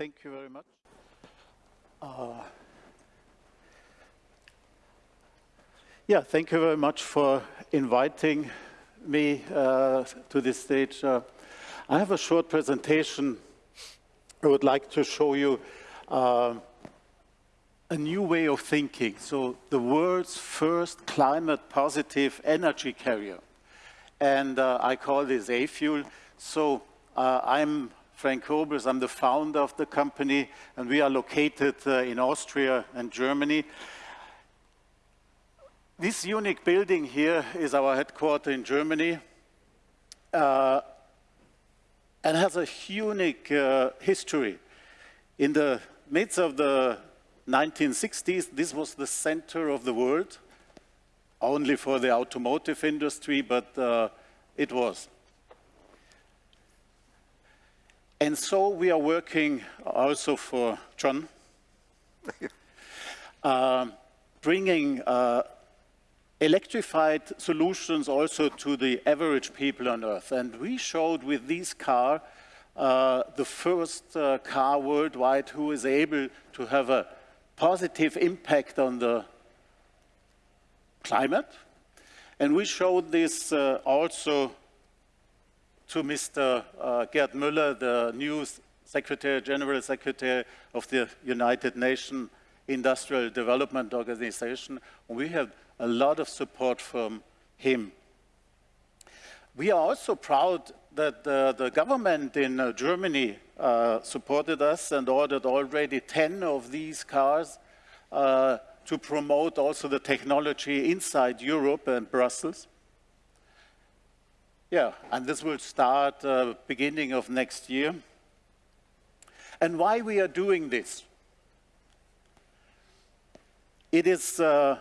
thank you very much. Uh, yeah, thank you very much for inviting me uh, to this stage. Uh, I have a short presentation I would like to show you uh, a new way of thinking. So the world's first climate positive energy carrier. And uh, I call this A-Fuel. So uh, I'm Frank Obrist, I'm the founder of the company, and we are located uh, in Austria and Germany. This unique building here is our headquarters in Germany. Uh, and has a unique uh, history. In the midst of the 1960s, this was the center of the world, only for the automotive industry, but uh, it was. And so we are working also for John, uh, bringing uh, electrified solutions also to the average people on Earth. And we showed with this car uh, the first uh, car worldwide who is able to have a positive impact on the climate. And we showed this uh, also to Mr. Uh, Gerd Müller, the new Secretary, General Secretary of the United Nations Industrial Development Organization. We have a lot of support from him. We are also proud that uh, the government in uh, Germany uh, supported us and ordered already 10 of these cars uh, to promote also the technology inside Europe and Brussels. Yeah, and this will start uh, beginning of next year. And why we are doing this? It is uh,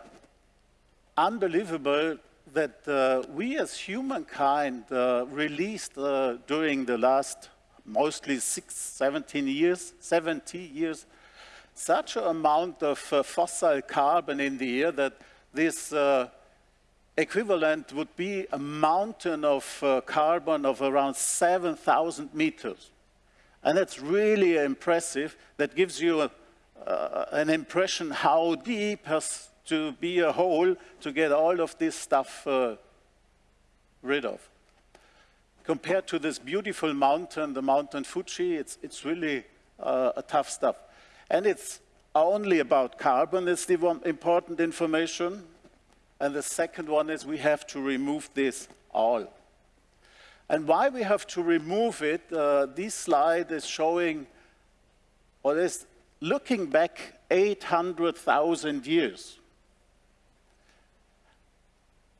unbelievable that uh, we as humankind uh, released uh, during the last mostly six, 17 years, 70 years, such an amount of uh, fossil carbon in the air that this equivalent would be a mountain of uh, carbon of around 7,000 meters. And that's really impressive. That gives you a, an impression how deep has to be a hole to get all of this stuff uh, rid of. Compared to this beautiful mountain, the mountain Fuji, it's, it's really uh, a tough stuff. And it's only about carbon, it's the important information. And the second one is we have to remove this all. And why we have to remove it, uh, this slide is showing, or is looking back 800,000 years.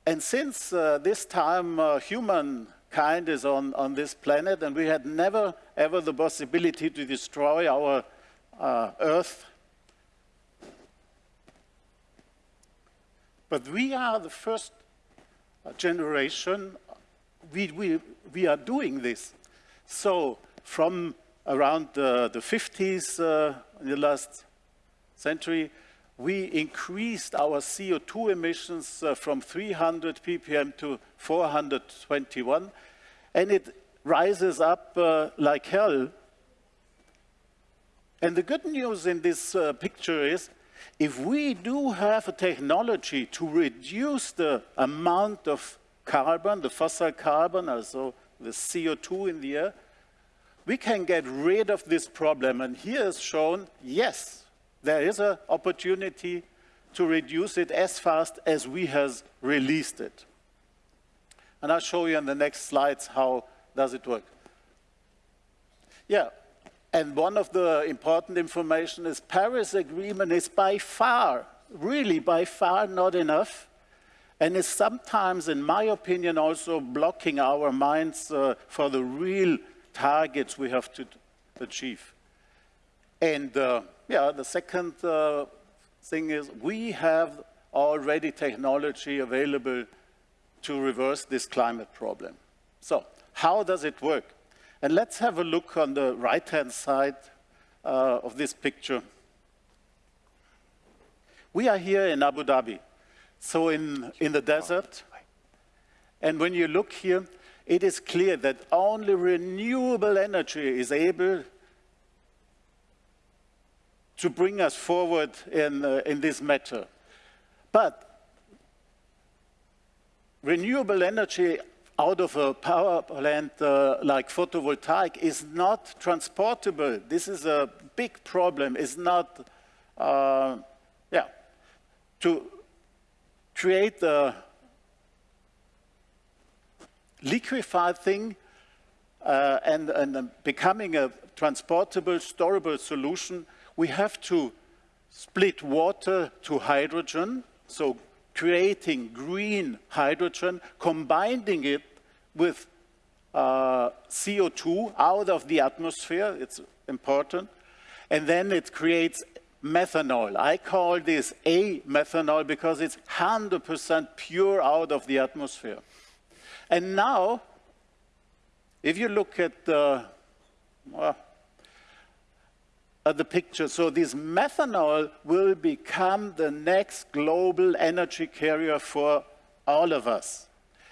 And since uh, this time, uh, humankind is on, on this planet, and we had never, ever the possibility to destroy our uh, Earth. But we are the first generation, we, we, we are doing this. So from around the 50s uh, in the last century, we increased our CO2 emissions uh, from 300 ppm to 421, and it rises up uh, like hell. And the good news in this uh, picture is, if we do have a technology to reduce the amount of carbon, the fossil carbon, also the CO2 in the air, we can get rid of this problem. And here is shown, yes, there is an opportunity to reduce it as fast as we have released it. And I'll show you in the next slides how does it work. Yeah, and one of the important information is Paris Agreement is by far, really by far not enough, and is sometimes, in my opinion, also blocking our minds uh, for the real targets we have to achieve. And uh, yeah, the second uh, thing is we have already technology available to reverse this climate problem. So how does it work? And let's have a look on the right-hand side uh, of this picture. We are here in Abu Dhabi, so in, in the desert. And when you look here, it is clear that only renewable energy is able to bring us forward in, uh, in this matter. But renewable energy out of a power plant uh, like photovoltaic is not transportable. This is a big problem. It's not, uh, yeah, to create a liquefied thing uh, and, and becoming a transportable, storable solution, we have to split water to hydrogen, so creating green hydrogen, combining it with uh, CO2 out of the atmosphere, it's important, and then it creates methanol. I call this A methanol because it's 100% pure out of the atmosphere. And now, if you look at the, at the picture, so this methanol will become the next global energy carrier for all of us.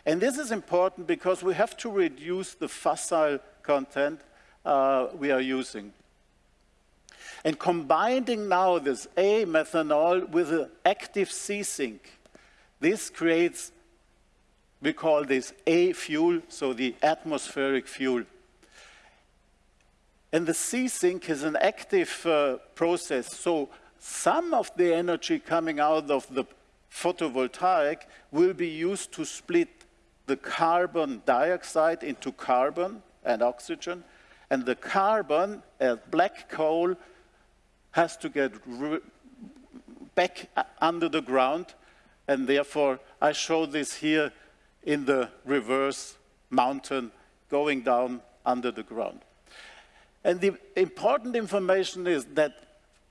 And this is important because we have to reduce the fossil content uh, we are using. And combining now this A methanol with an active C sink, this creates, we call this A fuel, so the atmospheric fuel. And the C sink is an active uh, process, so some of the energy coming out of the photovoltaic will be used to split the carbon dioxide into carbon and oxygen, and the carbon, as black coal, has to get back under the ground, and therefore I show this here in the reverse mountain going down under the ground. And the important information is that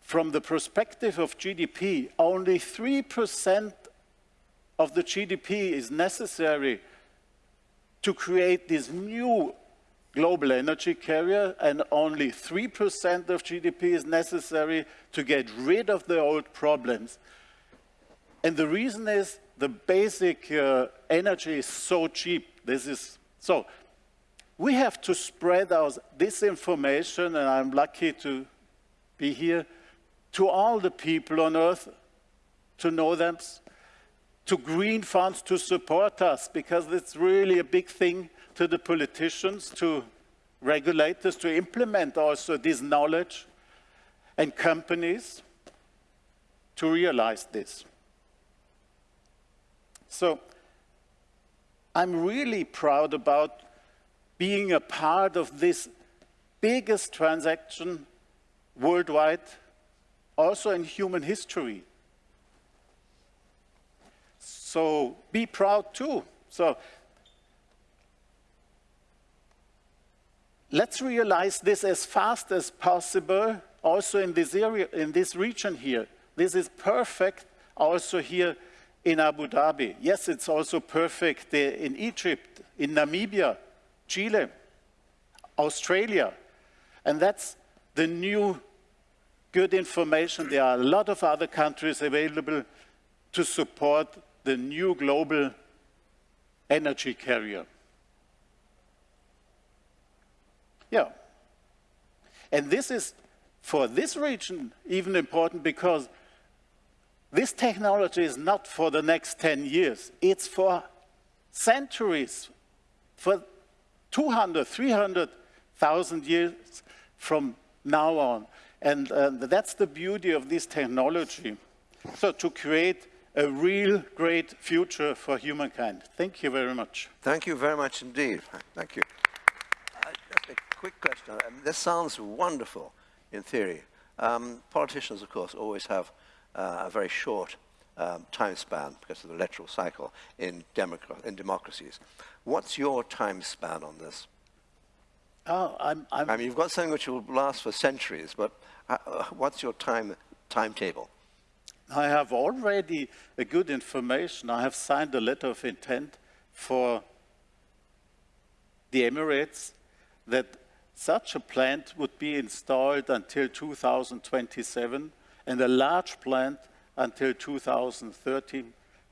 from the perspective of GDP, only 3% of the GDP is necessary to create this new global energy carrier and only 3% of GDP is necessary to get rid of the old problems. And the reason is the basic uh, energy is so cheap. This is so we have to spread out this information, and I'm lucky to be here, to all the people on earth, to know them, to green funds to support us because it's really a big thing to the politicians, to regulators to implement also this knowledge and companies to realize this. So I'm really proud about being a part of this biggest transaction worldwide, also in human history. So be proud too. So let's realize this as fast as possible also in this area, in this region here. This is perfect also here in Abu Dhabi. Yes, it's also perfect in Egypt, in Namibia, Chile, Australia. And that's the new good information. There are a lot of other countries available to support the new global energy carrier. Yeah. And this is, for this region, even important because this technology is not for the next 10 years. It's for centuries, for 200, 300,000 years from now on. And uh, that's the beauty of this technology. So to create a real great future for humankind. Thank you very much. Thank you very much indeed. Thank you. Uh, just a quick question. Um, this sounds wonderful in theory. Um, politicians, of course, always have uh, a very short um, time span because of the electoral cycle in, democ in democracies. What's your time span on this? Oh, I'm, I'm i mean, you've got something which will last for centuries, but uh, what's your time timetable? I have already a good information. I have signed a letter of intent for the Emirates that such a plant would be installed until 2027 and a large plant until 2030.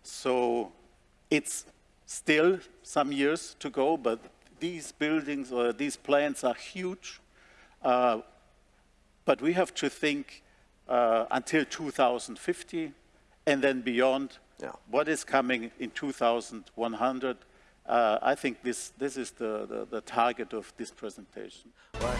So it's still some years to go, but these buildings or these plants are huge. Uh, but we have to think uh, until 2050, and then beyond. Yeah. What is coming in 2100? Uh, I think this, this is the, the, the target of this presentation. Well,